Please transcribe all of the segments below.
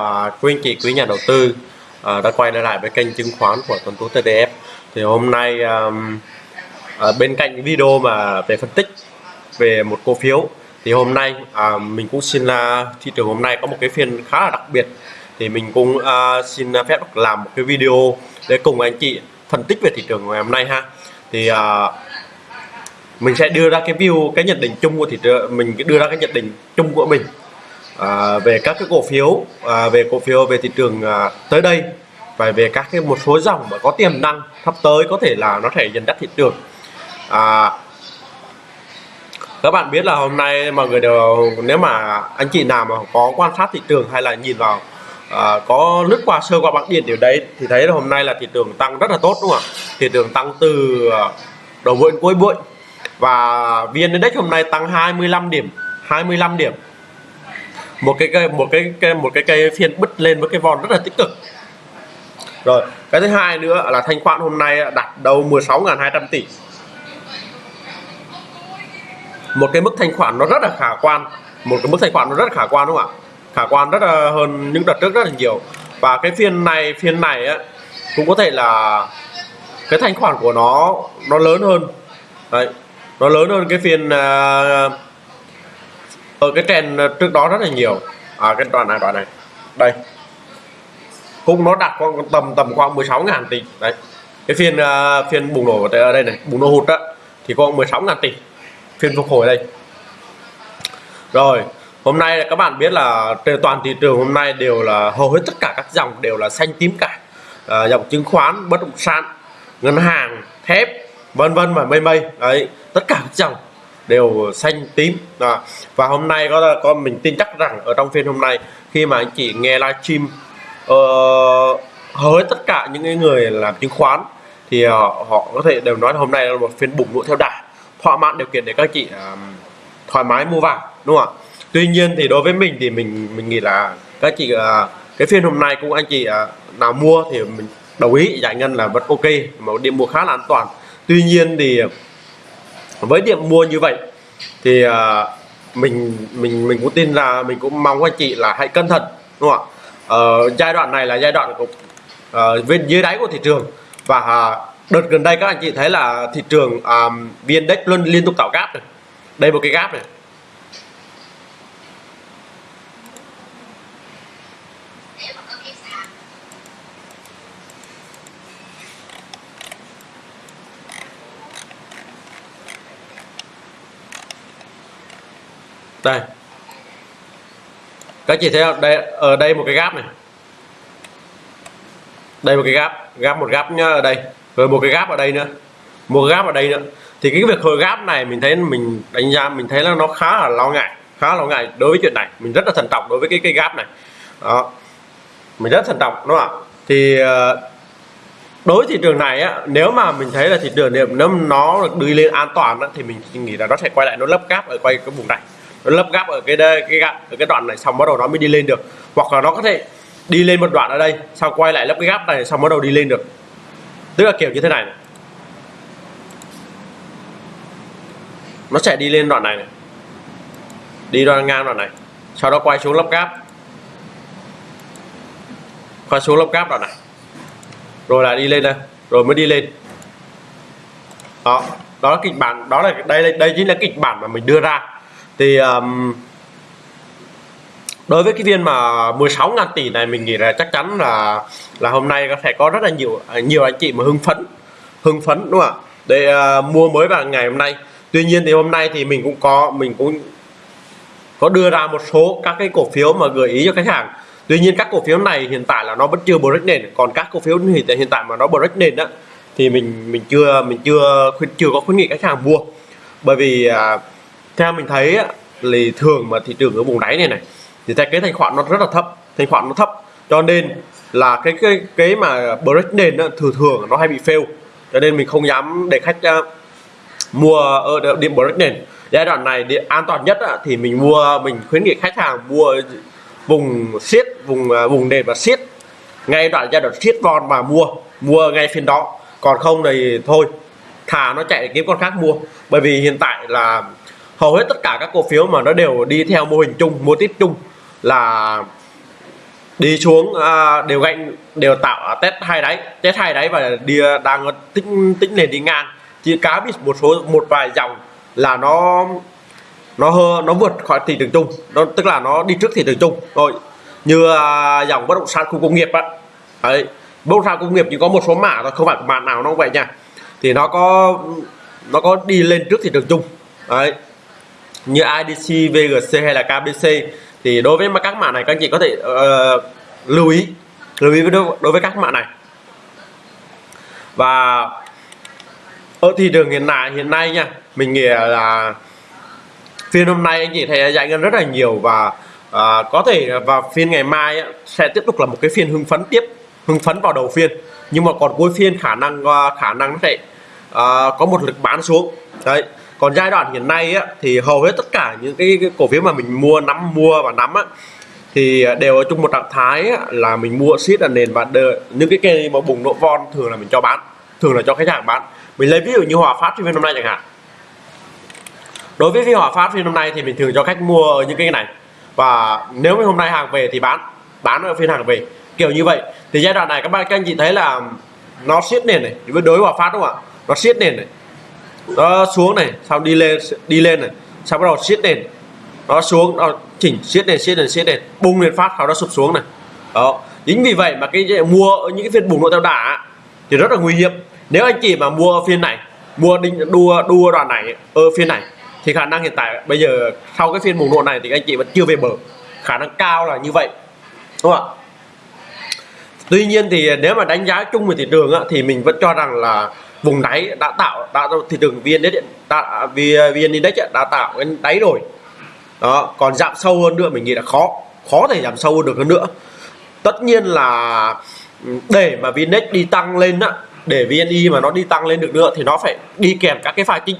À, quý anh chị, quý nhà đầu tư à, đã quay trở lại với kênh chứng khoán của Tuấn Tú TDF. Thì hôm nay à, à, bên cạnh video mà về phân tích về một cổ phiếu thì hôm nay à, mình cũng xin là thị trường hôm nay có một cái phiên khá là đặc biệt thì mình cũng à, xin phép làm một cái video để cùng anh chị phân tích về thị trường ngày hôm nay ha. Thì à, mình sẽ đưa ra cái view cái nhận định chung của thị trường mình đưa ra cái nhận định chung của mình à, về các cái cổ phiếu à, về cổ phiếu về thị trường à, tới đây và về các cái một số dòng mà có tiềm năng sắp tới có thể là nó thể dẫn dắt thị trường. À, các bạn biết là hôm nay mọi người đều nếu mà anh chị nào mà có quan sát thị trường hay là nhìn vào à, có lướt qua sơ qua bảng điện điều đấy thì thấy là hôm nay là thị trường tăng rất là tốt đúng không ạ? Thị trường tăng từ à, đầu buổi cuối buổi và vn index hôm nay tăng 25 điểm 25 điểm một cái cây một cái, cái một cái cây phiên bứt lên với cái vòn rất là tích cực. Rồi cái thứ hai nữa là thanh khoản hôm nay đạt đầu 16.200 tỷ. Một cái mức thanh khoản nó rất là khả quan. Một cái mức thanh khoản nó rất là khả quan đúng không ạ? Khả quan rất là hơn những đợt trước rất là nhiều. Và cái phiên này phiên này á cũng có thể là cái thanh khoản của nó nó lớn hơn. Đấy nó lớn hơn cái phiên uh, ở cái trend trước đó rất là nhiều. À, cái đoạn này đoạn này. Đây. Cũng nó đặt khoảng tầm tầm khoảng 16 ngàn tỷ. Đấy. Cái phiên uh, phiên bùng nổ ở đây này bùng nổ hụt đó thì có 16 ngàn tỷ. Phiên phục hồi đây. Rồi hôm nay các bạn biết là trên toàn thị trường hôm nay đều là hầu hết tất cả các dòng đều là xanh tím cả. À, dòng chứng khoán bất động sản ngân hàng thép vân vân và mây mây. Đấy tất cả các dòng đều xanh tím. À, và hôm nay có có mình tin chắc rằng ở trong phiên hôm nay khi mà anh chị nghe livestream uh, hầu hết tất cả những người làm chứng khoán thì uh, họ có thể đều nói hôm nay là một phiên bùng nổ theo đà thỏa mãn điều kiện để các chị uh, thoải mái mua vào đúng không ạ? Tuy nhiên thì đối với mình thì mình mình nghĩ là các chị uh, cái phiên hôm nay cũng anh chị uh, nào mua thì mình đồng ý giải ngân là vẫn ok mà điểm mua khá là an toàn. Tuy nhiên thì với điểm mua như vậy thì uh, mình mình mình cũng tin là mình cũng mong anh chị là hãy cẩn thận đúng không ạ? Uh, giai đoạn này là giai đoạn của uh, bên dưới đáy của thị trường. Và uh, đợt gần đây các anh chị thấy là thị trường um, vn index luôn liên tục tạo gap này. Đây một cái gap này. Đây. Các chị thấy không? Đây ở đây một cái gap này. Đây một cái gap gap một gap nhá ở đây. Rồi một cái gap ở đây nữa. Một gap ở đây nữa. Thì cái việc hồi gap này mình thấy mình đánh giá mình thấy là nó khá là lo ngại khá là lo ngại đối với chuyện này. Mình rất là thận trọng đối với cái cái gap này. Đó. Mình rất thận trọng đúng không ạ? Thì ờ, đối với thị trường này á nếu mà mình thấy là thị trường nếu nó được đi lên an toàn á, thì mình nghĩ là nó sẽ quay lại nó lấp gap ở quay cái vùng này nó lấp gap ở cái đây cái gap ở cái đoạn này xong bắt đầu nó mới đi lên được. Hoặc là nó có thể đi lên một đoạn ở đây sau quay lại lấp cái gap này xong bắt đầu đi lên được. Tức là kiểu như thế này, này. nó sẽ đi lên đoạn này, này. Đi đoạn ngang đoạn này. Sau đó quay xuống lấp gáp. Quay xuống lấp gáp đoạn này. Rồi lại đi lên đây rồi mới đi lên. Đó. Đó là kịch bản đó là đây đây chính là kịch bản mà mình đưa ra thì um, đối với cái viên mà 16 ngàn tỷ này mình nghĩ là chắc chắn là là hôm nay có thể có rất là nhiều nhiều anh chị mà hưng phấn hưng phấn đúng không ạ? Để uh, mua mới vào ngày hôm nay. Tuy nhiên thì hôm nay thì mình cũng có mình cũng có đưa ra một số các cái cổ phiếu mà gợi ý cho khách hàng. Tuy nhiên các cổ phiếu này hiện tại là nó vẫn chưa break nền. Còn các cổ phiếu hiện tại hiện tại mà nó break nền đó thì mình mình chưa mình chưa chưa có khuyến nghị khách hàng mua. Bởi vì uh, theo mình thấy thì thường mà thị trường ở vùng đáy này này thì cái thanh khoản nó rất là thấp thanh khoản nó thấp. Cho nên là cái cái cái mà break nền đó, thường thường nó hay bị fail. Cho nên mình không dám để khách uh, mua ở điểm break nền. Giai đoạn này để an toàn nhất uh, thì mình mua mình khuyến nghị khách hàng mua vùng siết vùng uh, vùng nền và siết. Ngay đoạn giai đoạn siết von và mua mua ngay phiên đó. Còn không thì thôi thả nó chạy kiếm con khác mua. Bởi vì hiện tại là hầu hết tất cả các cổ phiếu mà nó đều đi theo mô hình chung mô típ chung là đi xuống à, đều gạnh đều tạo à, test hai đáy test hai đáy và đi à, đang tính tính nền đi ngang. Chỉ cá bị một số một vài dòng là nó nó hơ nó vượt khỏi thị trường chung nó tức là nó đi trước thị trường chung. Rồi như à, dòng bất động sản khu công nghiệp á đấy bất động sản công nghiệp chỉ có một số mã thôi không phải mã nào nó vậy nha. Thì nó có nó có đi lên trước thị trường chung đấy như IDC, VGC hay là KBC thì đối với các mã này các anh chị có thể uh, lưu ý lưu ý đối, đối với các mã này. Và ở thị trường hiện tại hiện nay nha mình nghĩ là phiên hôm nay anh chị thấy giải ngân rất là nhiều và à, có thể vào phiên ngày mai sẽ tiếp tục là một cái phiên hưng phấn tiếp hưng phấn vào đầu phiên. Nhưng mà còn cuối phiên khả năng ờ, khả năng nó sẽ à, có một lực bán xuống. Đấy còn giai đoạn hiện nay á, thì hầu hết tất cả những cái, cái cổ phiếu mà mình mua nắm mua và nắm á, thì đều ở chung một trạng thái á, là mình mua siết là nền và đợi, những cái cây mà bùng nổ von thường là mình cho bán thường là cho khách hàng bán. Mình lấy ví dụ như hòa phát phiên hôm nay chẳng hạn. Đối với phiên hòa phát phiên hôm nay thì mình thường cho khách mua ở những cái này. Và nếu như hôm nay hàng về thì bán bán ở phiên hàng về kiểu như vậy. Thì giai đoạn này các bạn các anh chị thấy là nó siết nền này với đối hòa phát đúng không ạ? Nó siết nền này nó xuống này sau đi lên đi lên này sau bắt đầu siết nền. Nó xuống nó chỉnh siết nền siết nền siết nền bung lên phát sau đó sụp xuống này. Đó chính vì vậy mà cái mua ở những cái phiên bùng nổ theo đà thì rất là nguy hiểm. Nếu anh chị mà mua phiên này mua đinh đua đua đoạn này ở phiên này thì khả năng hiện tại bây giờ sau cái phiên bùng nổ này thì anh chị vẫn chưa về bờ. Khả năng cao là như vậy đúng không ạ? Tuy nhiên thì nếu mà đánh giá chung về thị trường á, thì mình vẫn cho rằng là vùng đáy đã tạo, đã thị trường viên đấy đã vn index à, đã tạo cái đáy rồi. Đó, còn giảm sâu hơn nữa mình nghĩ là khó khó thể giảm sâu hơn được hơn nữa. Tất nhiên là để mà vn đi tăng lên á, để vni mà nó đi tăng lên được nữa thì nó phải đi kèm các cái pha chính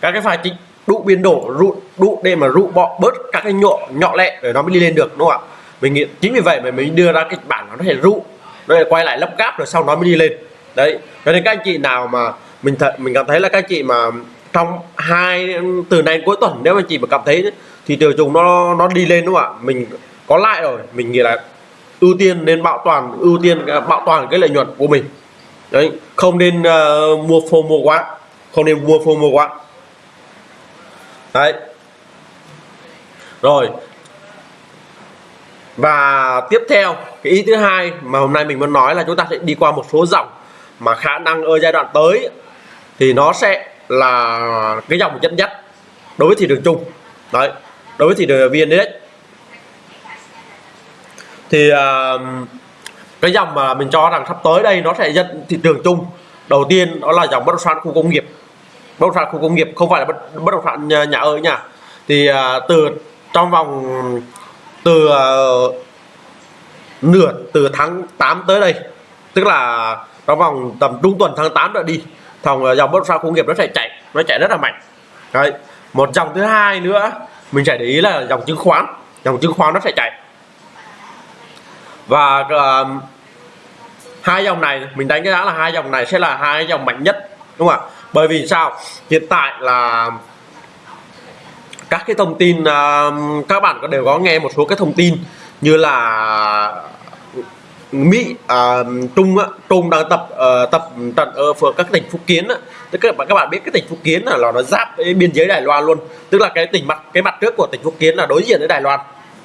các cái pha chính đủ biến đổ rụ đủ để mà rụ bọ bớt các cái nhọ nhọ lẹ để nó mới đi lên được, đúng không ạ? Mình nghĩ chính vì vậy mà mình đưa ra kịch bản nó có thể rụ nó lại quay lại lắp gáp rồi sau nó mới đi lên đấy cho nên các anh chị nào mà mình thật mình cảm thấy là các anh chị mà trong hai từ nay cuối tuần nếu mà chị mà cảm thấy thì tiêu dùng nó nó đi lên đúng không ạ? Mình có lại rồi mình nghĩ là ưu tiên nên bảo toàn ưu tiên bảo toàn cái lợi nhuận của mình. Đấy không nên uh, mua phô mua quá không nên mua phô mua quá. Đấy. Rồi. Và tiếp theo cái ý thứ hai mà hôm nay mình muốn nói là chúng ta sẽ đi qua một số dòng mà khả năng ở giai đoạn tới thì nó sẽ là cái dòng dẫn dắt đối với thị trường chung. Đấy đối với thị trường vn index thì uh, cái dòng mà mình cho rằng sắp tới đây nó sẽ dẫn thị trường chung. Đầu tiên đó là dòng bất động sản khu công nghiệp. Bất động sản khu công nghiệp không phải là bất, bất động sản nhà, nhà ở nhà thì uh, từ trong vòng từ uh, nửa từ tháng 8 tới đây tức là trong vòng tầm trung tuần tháng 8 đã đi. Thòng ờ, dòng bất động sản công nghiệp nó sẽ chạy nó chạy rất là mạnh. Đấy một dòng thứ hai nữa mình sẽ để ý là dòng chứng khoán. Dòng chứng khoán nó sẽ chạy. Và uh, hai dòng này mình đánh giá là hai dòng này sẽ là hai dòng mạnh nhất đúng không ạ? Bởi vì sao? Hiện tại là các cái thông tin uh, các bạn có đều có nghe một số cái thông tin như là Mỹ à, Trung á, Trung đang tập uh, tập trận ở phường các tỉnh Phúc Kiến á. Tức các bạn các bạn biết cái tỉnh Phúc Kiến là, nó giáp với biên giới Đài Loan luôn. Tức là cái tỉnh mặt cái mặt trước của tỉnh Phúc Kiến là đối diện với Đài Loan.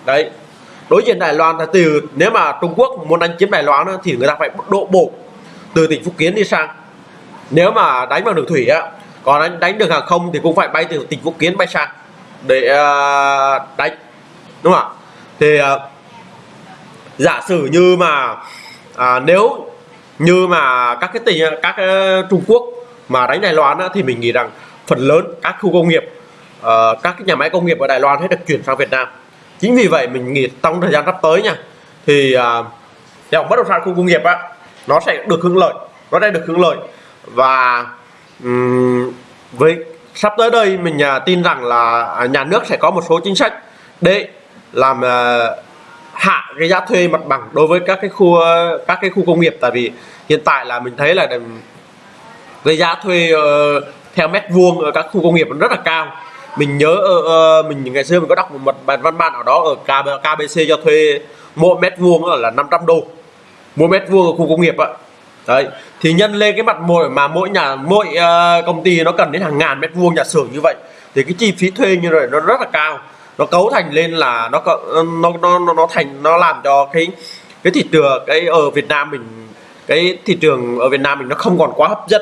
Đấy. Đối diện Đài Loan là từ nếu mà Trung Quốc muốn đánh chiếm Đài Loan á, thì người ta phải độ bộ từ tỉnh Phúc Kiến đi sang. Nếu mà đánh bằng đường thủy á, còn đánh, đánh đường hàng không thì cũng phải bay từ tỉnh Phúc Kiến bay sang để uh, đánh. Đúng không ạ? Thì uh, giả sử như mà à, nếu như mà các cái tỉnh các cái Trung Quốc mà đánh Đài Loan á, thì mình nghĩ rằng phần lớn các khu công nghiệp uh, các cái nhà máy công nghiệp ở Đài Loan sẽ được chuyển sang Việt Nam. Chính vì vậy mình nghĩ trong thời gian sắp tới nha thì uh, dòng bất động sản khu công nghiệp á nó sẽ được hưởng lợi nó sẽ được hưởng lợi. Và um, với sắp tới đây mình uh, tin rằng là nhà nước sẽ có một số chính sách để làm uh, hạ cái giá thuê mặt bằng đối với các cái khu các cái khu công nghiệp. Tại vì hiện tại là mình thấy là cái giá thuê uh, theo mét vuông ở các khu công nghiệp rất là cao. Mình nhớ uh, mình ngày xưa mình có đọc một bài văn bản ở đó ở KBC cho thuê mỗi mét vuông là 500 đô. Mỗi mét vuông ở khu công nghiệp ạ. Đấy thì nhân lên cái mặt mỗi mà mỗi nhà mỗi uh, công ty nó cần đến hàng ngàn mét vuông nhà xưởng như vậy thì cái chi phí thuê như vậy nó rất là cao nó cấu thành lên là nó nó nó nó, thành nó làm cho cái cái thị trường cái ở Việt Nam mình cái thị trường ở Việt Nam mình nó không còn quá hấp dẫn.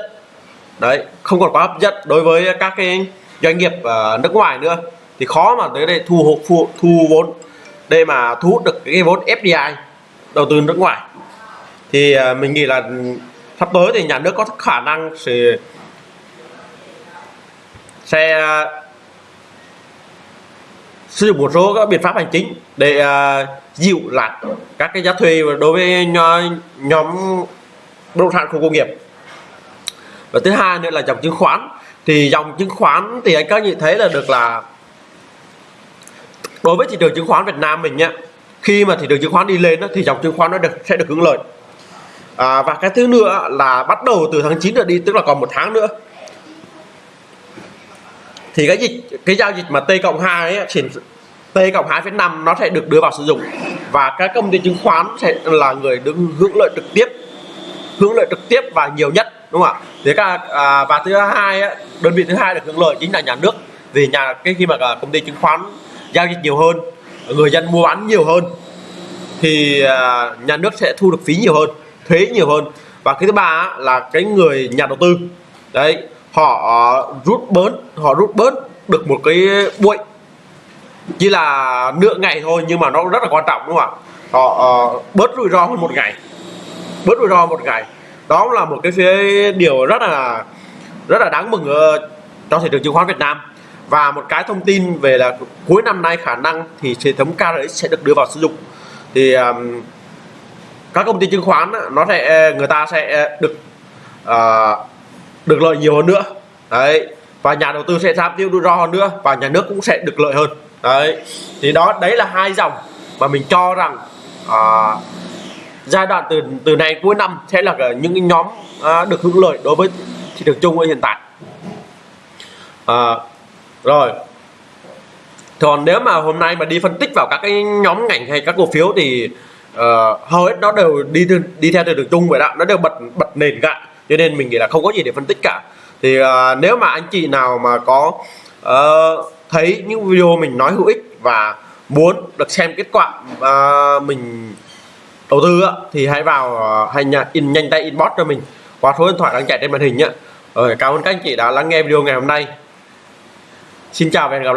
Đấy không còn quá hấp dẫn đối với các cái doanh nghiệp uh, nước ngoài nữa. Thì khó mà tới đây thu hút thu, thu vốn đây mà thu hút được cái vốn FDI đầu tư nước ngoài. Thì uh, mình nghĩ là sắp tới thì nhà nước có khả năng sẽ sẽ sử dụng một số các biện pháp hành chính để uh, dịu lại các cái giá thuê đối với nhóm bất động sản khu công nghiệp. Và thứ hai nữa là dòng chứng khoán. Thì dòng chứng khoán thì anh các nhìn thấy là được là đối với thị trường chứng khoán Việt Nam mình nhá khi mà thị trường chứng khoán đi lên đó, thì dòng chứng khoán nó được sẽ được hưởng lợi. À, và cái thứ nữa là bắt đầu từ tháng 9 trở đi tức là còn một tháng nữa thì cái dịch cái giao dịch mà T cộng 2 ấy, chuyển T cộng 2,5 nó sẽ được đưa vào sử dụng. Và các công ty chứng khoán sẽ là người được hưởng lợi trực tiếp hưởng lợi trực tiếp và nhiều nhất đúng không ạ? Thế cả à, và thứ hai ấy, đơn vị thứ hai được hưởng lợi chính là nhà nước. Vì nhà cái khi mà công ty chứng khoán giao dịch nhiều hơn người dân mua bán nhiều hơn thì à, nhà nước sẽ thu được phí nhiều hơn thuế nhiều hơn. Và cái thứ ba là cái người nhà đầu tư. Đấy Ờ, họ rút bớt họ rút bớt được một cái bụi. Chỉ là nửa ngày thôi nhưng mà nó rất là quan trọng đúng không ạ? Họ uh, bớt rủi ro hơn một ngày. Bớt rủi ro một ngày. Đó là một cái phía điều rất là rất là đáng mừng ở cho thị trường chứng khoán Việt Nam. Và một cái thông tin về là cuối năm nay khả năng thì hệ thống KRX sẽ được đưa vào sử dụng. Thì um, các công ty chứng khoán nó sẽ người ta sẽ ờ, được uh, được lợi nhiều hơn nữa. Đấy và nhà đầu tư sẽ giảm tiêu rủi ro hơn nữa và nhà nước cũng sẽ được lợi hơn. Đấy thì đó đấy là hai dòng mà mình cho rằng à, giai đoạn từ từ này cuối năm sẽ là những nhóm à, được hưởng lợi đối với thị trường chung hiện tại. À, rồi. Còn nếu mà hôm nay mà đi phân tích vào các cái nhóm ngành hay các cổ phiếu thì uh, hầu hết nó đều đi đi theo thị trường chung vậy đó nó đều bật bật nền cả cho nên mình nghĩ là không có gì để phân tích cả thì uh, nếu mà anh chị nào mà có uh, thấy những video mình nói hữu ích và muốn được xem kết quả uh, mình đầu tư á, thì hãy vào uh, hay nhà in nhanh tay inbox cho mình qua số điện thoại đang chạy trên màn hình nhé. Rồi cảm ơn các anh chị đã lắng nghe video ngày hôm nay. Xin chào và hẹn gặp lại.